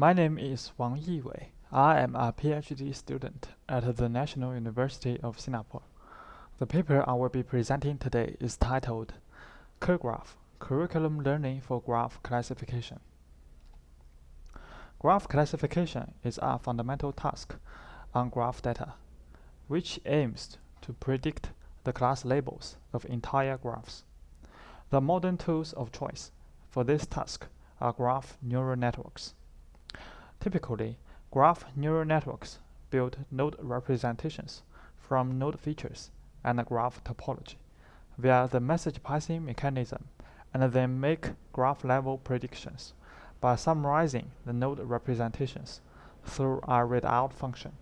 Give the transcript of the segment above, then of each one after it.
My name is Wang Yiwei. I am a PhD student at the National University of Singapore. The paper I will be presenting today is titled CuRGraph Curriculum Learning for Graph Classification. Graph classification is a fundamental task on graph data, which aims to predict the class labels of entire graphs. The modern tools of choice for this task are graph neural networks. Typically, graph neural networks build node representations from node features and graph topology via the message passing mechanism and then make graph level predictions by summarizing the node representations through a readout function.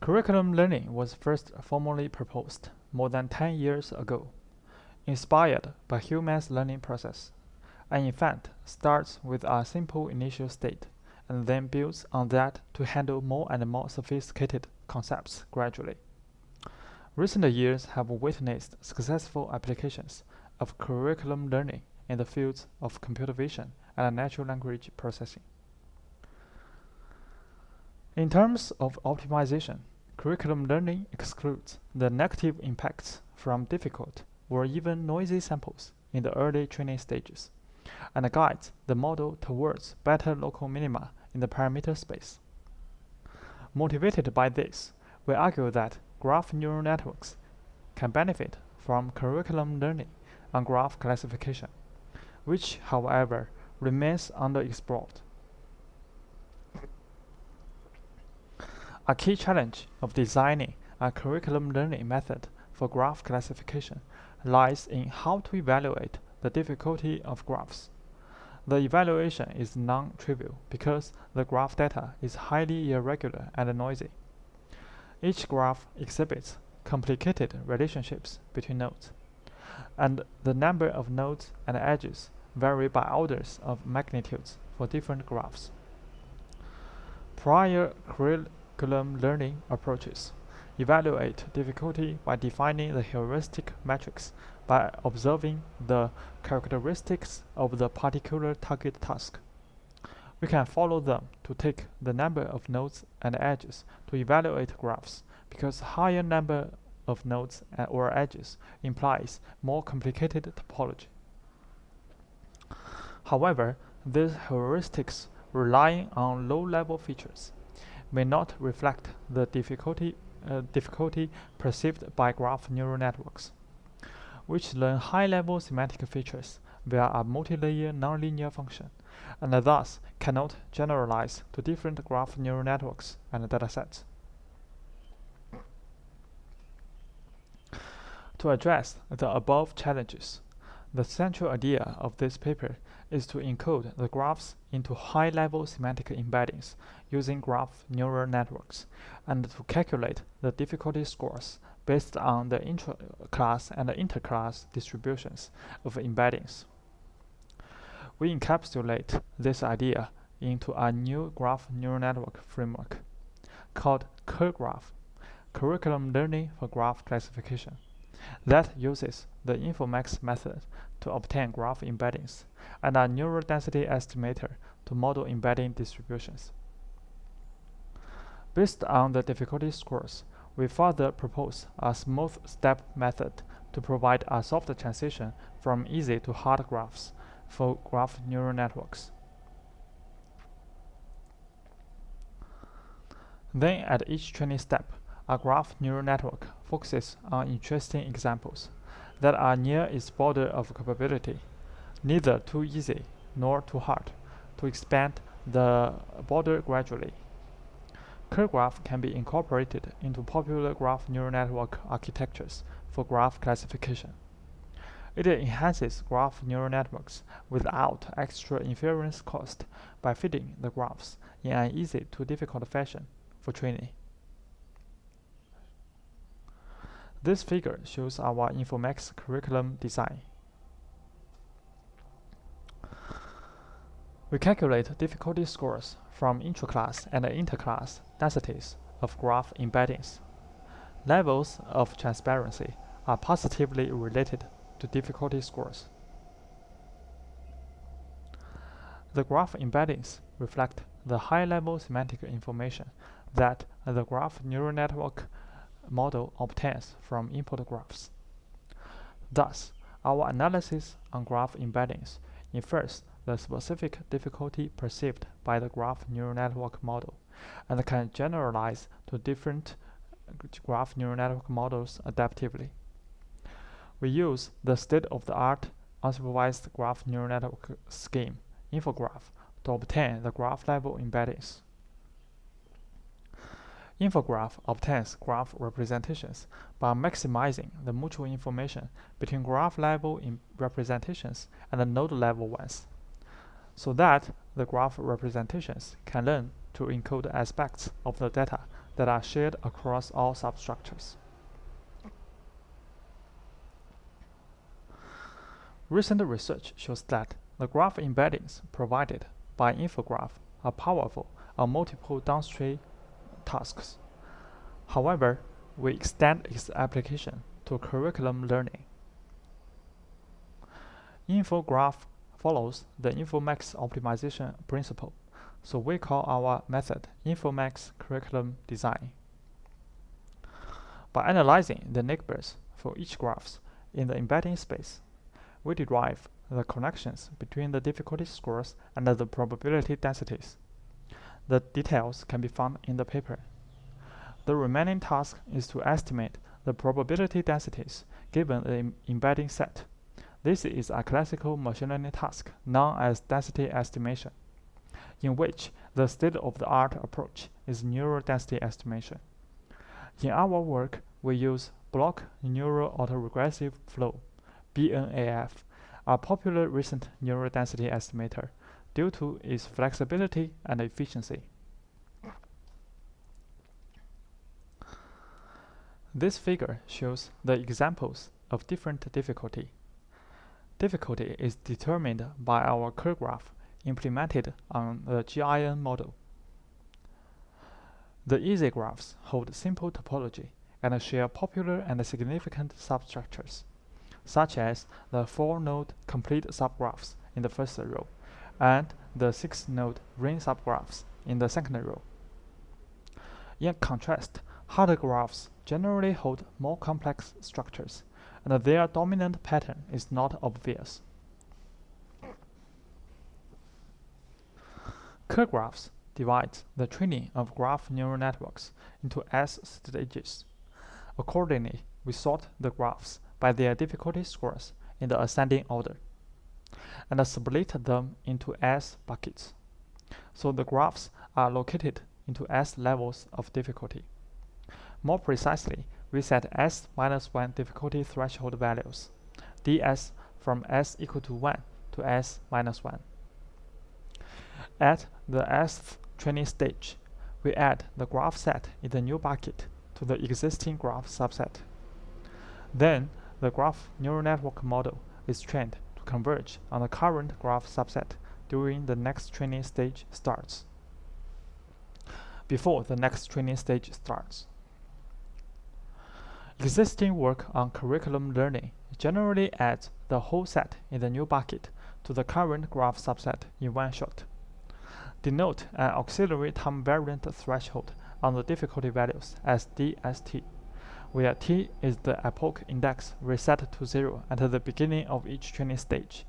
Curriculum learning was first formally proposed more than 10 years ago, inspired by humans' learning process, and in fact starts with a simple initial state and then builds on that to handle more and more sophisticated concepts gradually. Recent years have witnessed successful applications of curriculum learning in the fields of computer vision and natural language processing. In terms of optimization, curriculum learning excludes the negative impacts from difficult or even noisy samples in the early training stages and guides the model towards better local minima in the parameter space. Motivated by this, we argue that graph neural networks can benefit from curriculum learning on graph classification, which, however, remains underexplored. A key challenge of designing a curriculum learning method for graph classification lies in how to evaluate the difficulty of graphs. The evaluation is non-trivial because the graph data is highly irregular and noisy. Each graph exhibits complicated relationships between nodes, and the number of nodes and edges vary by orders of magnitudes for different graphs. Prior curriculum learning approaches evaluate difficulty by defining the heuristic metrics by observing the characteristics of the particular target task. We can follow them to take the number of nodes and edges to evaluate graphs because higher number of nodes or edges implies more complicated topology. However, these heuristics relying on low-level features may not reflect the difficulty, uh, difficulty perceived by graph neural networks which learn high-level semantic features via a multi-layer nonlinear function, and thus cannot generalize to different graph neural networks and datasets. To address the above challenges, the central idea of this paper is to encode the graphs into high-level semantic embeddings using graph neural networks, and to calculate the difficulty scores based on the intra-class and inter-class distributions of embeddings. We encapsulate this idea into a new graph neural network framework called CuRGraph, Curriculum Learning for Graph Classification, that uses the Infomax method to obtain graph embeddings and a neural density estimator to model embedding distributions. Based on the difficulty scores, we further propose a smooth step method to provide a soft transition from easy to hard graphs for graph neural networks. Then at each training step, a graph neural network focuses on interesting examples that are near its border of capability, neither too easy nor too hard, to expand the border gradually. CuRGraph can be incorporated into popular graph neural network architectures for graph classification. It enhances graph neural networks without extra inference cost by fitting the graphs in an easy to difficult fashion for training. This figure shows our Infomax curriculum design. We calculate difficulty scores from intraclass and interclass densities of graph embeddings. Levels of transparency are positively related to difficulty scores. The graph embeddings reflect the high-level semantic information that the graph neural network model obtains from input graphs. Thus, our analysis on graph embeddings infers the specific difficulty perceived by the graph neural network model and can generalize to different graph neural network models adaptively. We use the state-of-the-art unsupervised graph neural network scheme, infograph, to obtain the graph-level embeddings. Infograph obtains graph representations by maximizing the mutual information between graph-level representations and the node-level ones, so that the graph representations can learn to encode aspects of the data that are shared across all substructures. Recent research shows that the graph embeddings provided by infograph are powerful on multiple downstream tasks. However, we extend its application to curriculum learning. Infograph follows the Infomax optimization principle, so we call our method Infomax curriculum design. By analyzing the neighbors for each graphs in the embedding space, we derive the connections between the difficulty scores and the probability densities. The details can be found in the paper. The remaining task is to estimate the probability densities given the embedding set. This is a classical machine learning task known as density estimation, in which the state-of-the-art approach is neural density estimation. In our work, we use block neural autoregressive flow, BNAF, a popular recent neural density estimator due to its flexibility and efficiency. This figure shows the examples of different difficulty. Difficulty is determined by our CuRGraph implemented on the GIN model. The easy graphs hold simple topology and share popular and significant substructures, such as the four-node complete subgraphs in the first row and the six-node ring subgraphs in the second row. In contrast, harder graphs generally hold more complex structures, and their dominant pattern is not obvious. CuRGraphs divide the training of graph neural networks into S stages. Accordingly, we sort the graphs by their difficulty scores in the ascending order, and split them into S buckets. So the graphs are located into S levels of difficulty. More precisely, we set S minus 1 difficulty threshold values, ds from S equal to 1 to S minus 1. At the Sth training stage, we add the graph set in the new bucket to the existing graph subset. Then, the graph neural network model is trained to converge on the current graph subset during the next training stage starts, before the next training stage starts. Existing work on curriculum learning generally adds the whole set in the new bucket to the current graph subset in one shot. Denote an auxiliary time variant threshold on the difficulty values as DST, where T is the epoch index reset to zero at the beginning of each training stage.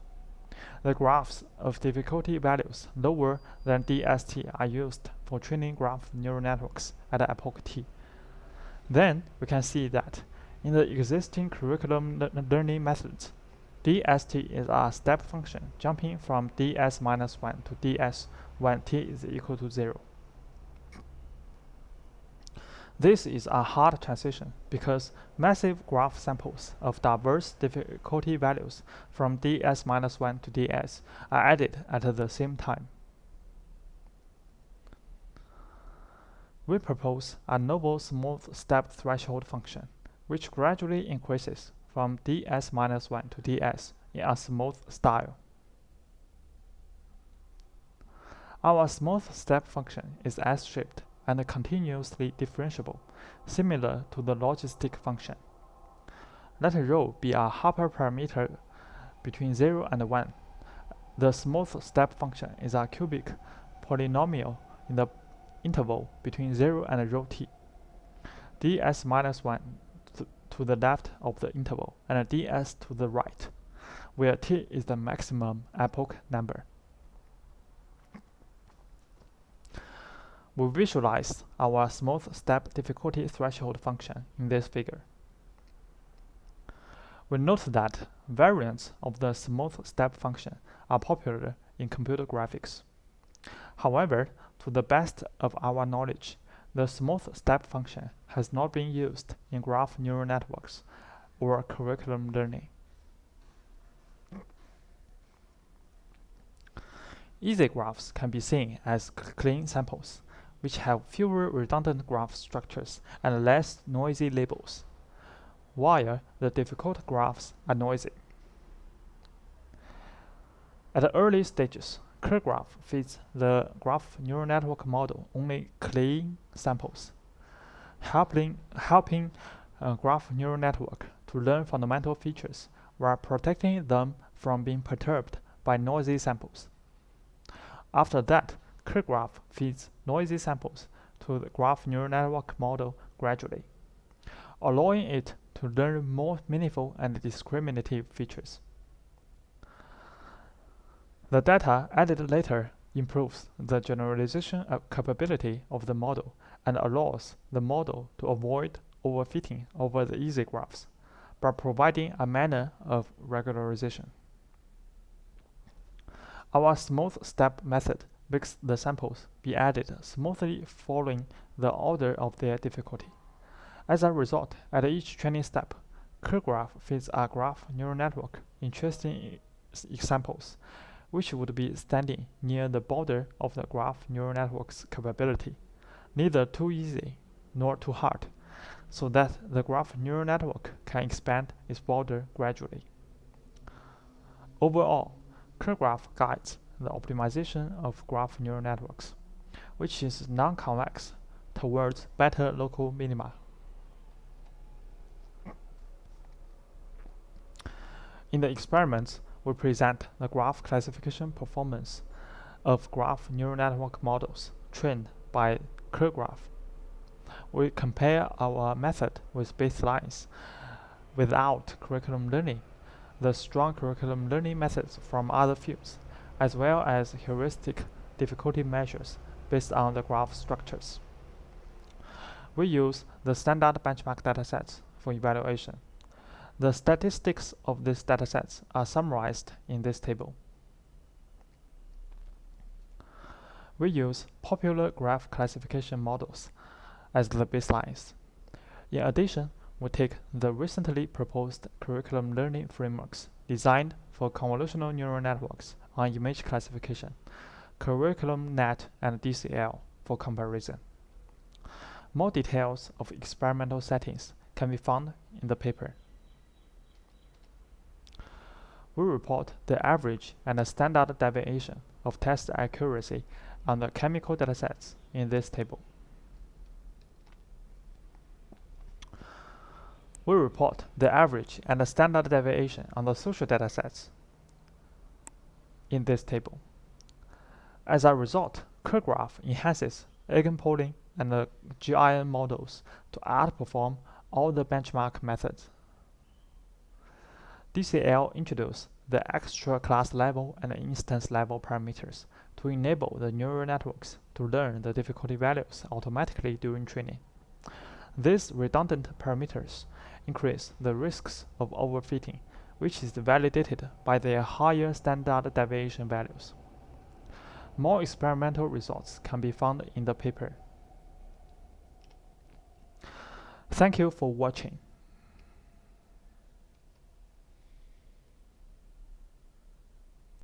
The graphs of difficulty values lower than DST are used for training graph neural networks at epoch T. Then we can see that in the existing curriculum le learning methods, dst is a step function jumping from ds minus 1 to ds when t is equal to 0. This is a hard transition because massive graph samples of diverse difficulty values from ds minus 1 to ds are added at the same time. We propose a novel smooth step threshold function, which gradually increases from ds minus 1 to ds in a smooth style. Our smooth step function is S-shaped and continuously differentiable, similar to the logistic function. Let rho be a hyperparameter between 0 and 1. The smooth step function is a cubic polynomial in the interval between 0 and rho t. ds minus 1 to the left of the interval and ds to the right, where t is the maximum epoch number. We visualize our smooth step difficulty threshold function in this figure. We note that variants of the smooth step function are popular in computer graphics. However, to the best of our knowledge, the smooth step function has not been used in graph neural networks or curriculum learning. Easy graphs can be seen as clean samples, which have fewer redundant graph structures and less noisy labels, while the difficult graphs are noisy. At the early stages, CuRGraph feeds the graph neural network model only clean samples, helping, helping a graph neural network to learn fundamental features while protecting them from being perturbed by noisy samples. After that, CuRGraph feeds noisy samples to the graph neural network model gradually, allowing it to learn more meaningful and discriminative features. The data added later improves the generalization capability of the model and allows the model to avoid overfitting over the easy graphs by providing a manner of regularization. Our smooth step method makes the samples be added smoothly following the order of their difficulty. As a result, at each training step, CuRGraph feeds a graph neural network interesting examples which would be standing near the border of the graph neural network's capability, neither too easy nor too hard, so that the graph neural network can expand its border gradually. Overall, CuRGraph guides the optimization of graph neural networks, which is non-convex towards better local minima. In the experiments, we present the graph classification performance of graph neural network models trained by CuRGraph. We compare our method with baselines without curriculum learning, the strong curriculum learning methods from other fields, as well as heuristic difficulty measures based on the graph structures. We use the standard benchmark datasets for evaluation. The statistics of these datasets are summarized in this table. We use popular graph classification models as the baselines. In addition, we take the recently proposed curriculum learning frameworks designed for convolutional neural networks on image classification, CurriculumNet and DCL for comparison. More details of experimental settings can be found in the paper we report the average and the standard deviation of test accuracy on the chemical datasets in this table. We report the average and the standard deviation on the social datasets in this table. As a result, CuRGraph enhances EigenPooling and the GIN models to outperform all the benchmark methods. DCL introduced the extra class level and instance level parameters to enable the neural networks to learn the difficulty values automatically during training. These redundant parameters increase the risks of overfitting, which is validated by their higher standard deviation values. More experimental results can be found in the paper. Thank you for watching.